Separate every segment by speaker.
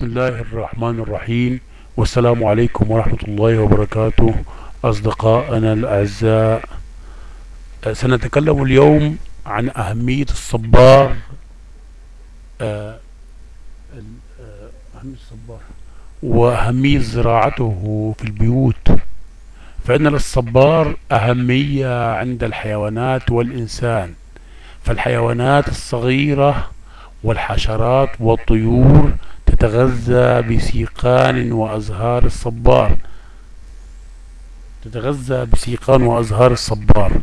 Speaker 1: بسم الله الرحمن الرحيم. والسلام عليكم ورحمة الله وبركاته. أصدقائنا الأعزاء سنتكلم اليوم عن أهمية الصبار. آه، أهمية الصبار. وأهمية زراعته في البيوت. فإن للصبار أهمية عند الحيوانات والإنسان. فالحيوانات الصغيرة والحشرات والطيور تتغذى بسيقان وأزهار الصبار. تتغذى بسيقان وأزهار الصبار.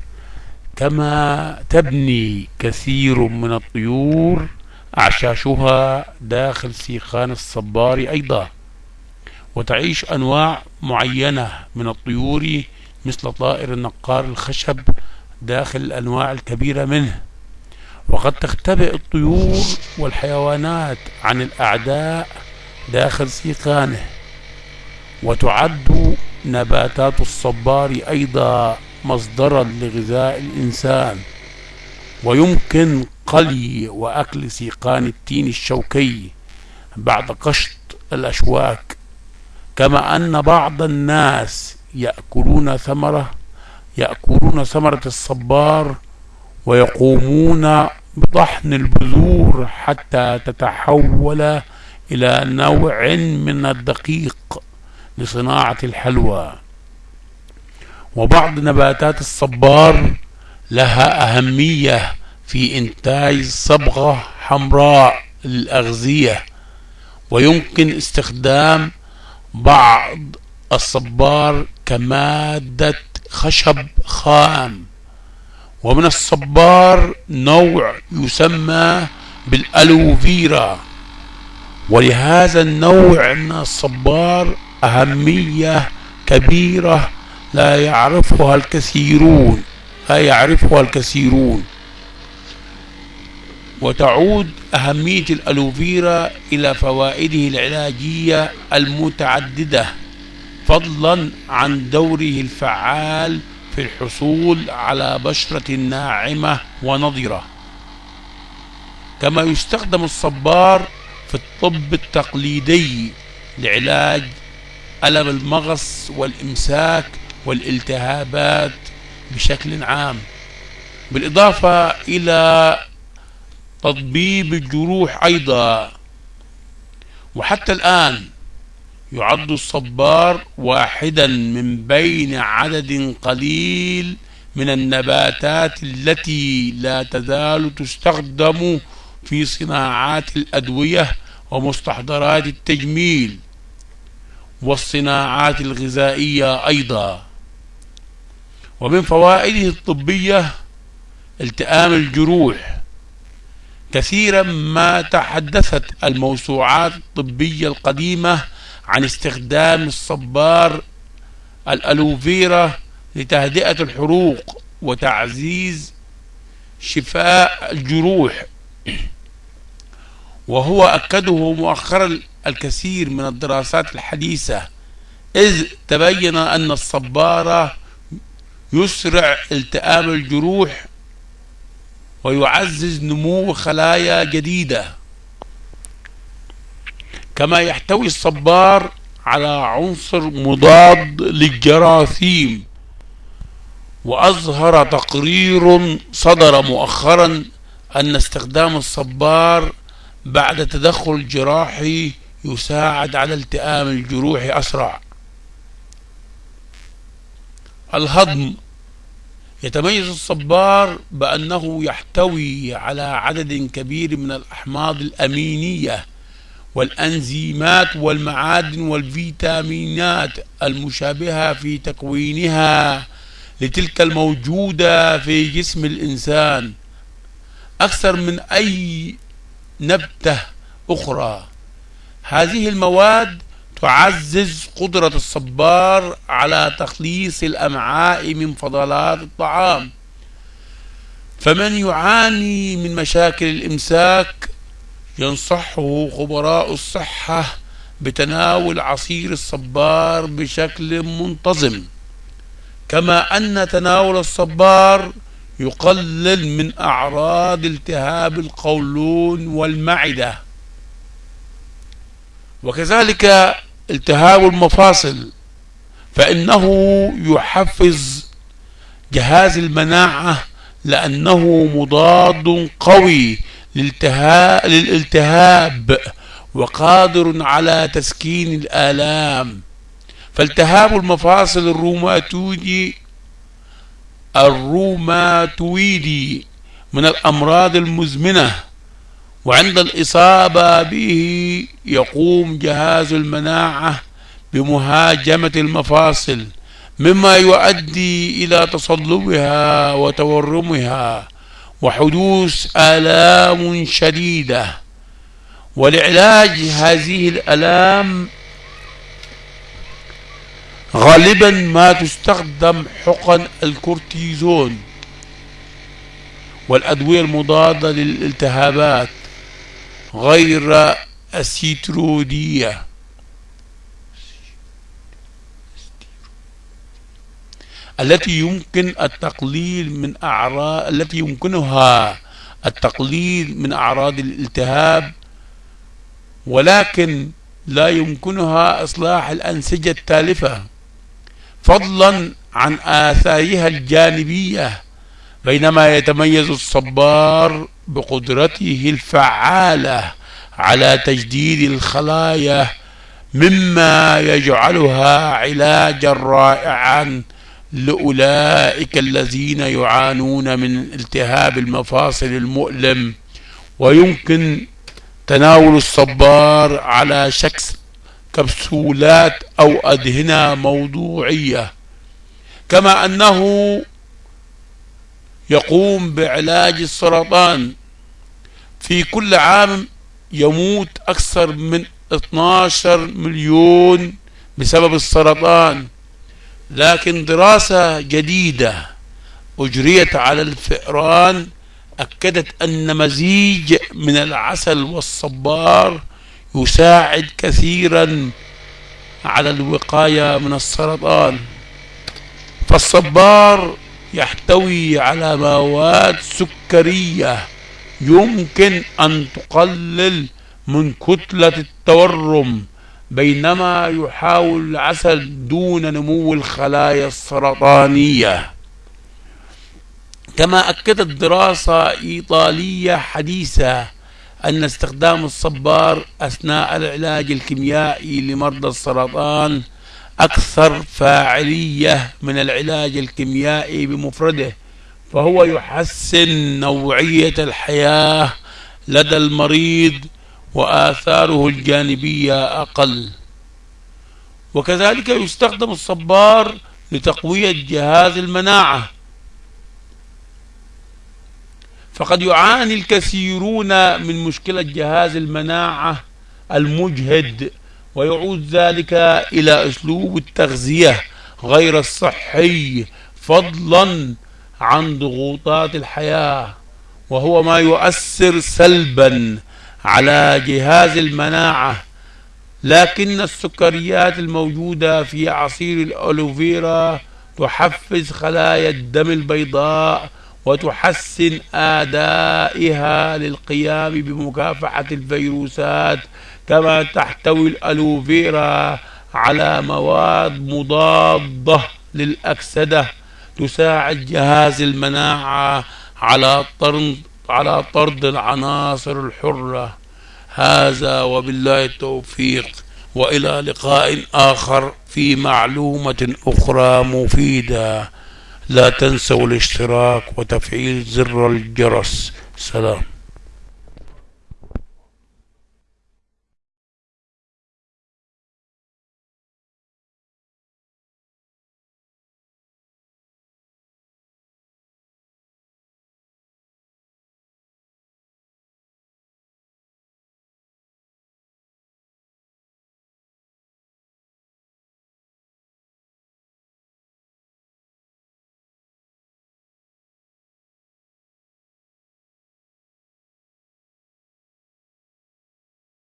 Speaker 1: كما تبني كثير من الطيور أعشاشها داخل سيقان الصبار أيضا. وتعيش أنواع معينة من الطيور مثل طائر النقار الخشب داخل الأنواع الكبيرة منه. وقد تختبئ الطيور والحيوانات عن الأعداء داخل سيقانه وتعد نباتات الصبار أيضا مصدرا لغذاء الإنسان. ويمكن قلي وأكل سيقان التين الشوكي بعد قشط الأشواك كما أن بعض الناس يأكلون ثمرة يأكلون ثمرة الصبار ويقومون بطحن البذور حتى تتحول إلى نوع من الدقيق لصناعة الحلوى. وبعض نباتات الصبار لها أهمية في إنتاج صبغة حمراء للأغذية ويمكن استخدام بعض الصبار كمادة خشب خام. ومن الصبار نوع يسمى بالألوفيرا. ولهذا النوع من الصبار أهمية كبيرة لا يعرفها الكثيرون لا يعرفها الكثيرون. وتعود أهمية الألوفيرا إلى فوائده العلاجية المتعددة فضلا عن دوره الفعال في الحصول على بشرة ناعمة ونضرة كما يستخدم الصبار في الطب التقليدي لعلاج ألم المغص والإمساك والالتهابات بشكل عام بالإضافة إلى تطبيب الجروح أيضا. وحتى الآن يعد الصبار واحدا من بين عدد قليل من النباتات التي لا تزال تستخدم في صناعات الأدوية ومستحضرات التجميل والصناعات الغذائية أيضا. ومن فوائده الطبية التئام الجروح. كثيرا ما تحدثت الموسوعات الطبية القديمة عن استخدام الصبار الألوفيرا لتهدئة الحروق وتعزيز شفاء الجروح. وهو أكده مؤخرا الكثير من الدراسات الحديثة إذ تبين أن الصبارة يسرع التئام الجروح ويعزز نمو خلايا جديدة. كما يحتوي الصبار على عنصر مضاد للجراثيم. وأظهر تقرير صدر مؤخرا أن استخدام الصبار بعد تدخل جراحي يساعد على التئام الجروح أسرع. الهضم. يتميز الصبار بأنه يحتوي على عدد كبير من الأحماض الأمينية والأنزيمات والمعادن والفيتامينات المشابهة في تكوينها لتلك الموجودة في جسم الإنسان. أكثر من أي نبتة أخرى. هذه المواد تعزز قدرة الصبار على تخليص الأمعاء من فضلات الطعام. فمن يعاني من مشاكل الإمساك ينصحه خبراء الصحة بتناول عصير الصبار بشكل منتظم. كما أن تناول الصبار يقلل من أعراض التهاب القولون والمعدة. وكذلك التهاب المفاصل فإنه يحفز جهاز المناعة لأنه مضاد قوي للالتهاب وقادر على تسكين الآلام. فالتهاب المفاصل الروماتويدي الروماتويدي من الأمراض المزمنة وعند الإصابة به يقوم جهاز المناعة بمهاجمة المفاصل مما يؤدي إلى تصلبها وتورمها. وحدوث آلام شديدة. ولعلاج هذه الآلام غالبا ما تستخدم حقن الكورتيزون والأدوية المضادة للالتهابات غير السيترودية. التي يمكن التقليل من أعراض التي يمكنها التقليل من أعراض الالتهاب ولكن لا يمكنها إصلاح الأنسجة التالفة. فضلا عن آثارها الجانبية بينما يتميز الصبار بقدرته الفعالة على تجديد الخلايا مما يجعلها علاجا رائعا لأولئك الذين يعانون من التهاب المفاصل المؤلم ويمكن تناول الصبار على شكل كبسولات أو أدهنة موضوعية. كما أنه يقوم بعلاج السرطان في كل عام يموت أكثر من 12 مليون بسبب السرطان. لكن دراسة جديدة أجريت على الفئران أكدت أن مزيج من العسل والصبار يساعد كثيرا على الوقاية من السرطان. فالصبار يحتوي على مواد سكرية يمكن أن تقلل من كتلة التورم بينما يحاول العسل دون نمو الخلايا السرطانية. كما أكدت دراسة إيطالية حديثة أن استخدام الصبار أثناء العلاج الكيميائي لمرضى السرطان أكثر فاعلية من العلاج الكيميائي بمفرده فهو يحسن نوعية الحياة لدى المريض وآثاره الجانبية أقل. وكذلك يستخدم الصبار لتقوية جهاز المناعة. فقد يعاني الكثيرون من مشكلة جهاز المناعة المجهد ويعود ذلك إلى أسلوب التغذية غير الصحي فضلا عن ضغوطات الحياة وهو ما يؤثر سلبا على جهاز المناعة لكن السكريات الموجودة في عصير الألوفيرا تحفز خلايا الدم البيضاء وتحسن أدائها للقيام بمكافحة الفيروسات كما تحتوي الألوفيرا على مواد مضادة للأكسدة تساعد جهاز المناعة على طرد على طرد العناصر الحرة. هذا وبالله التوفيق وإلى لقاء آخر في معلومة أخرى مفيدة. لا تنسوا الاشتراك وتفعيل زر الجرس. سلام.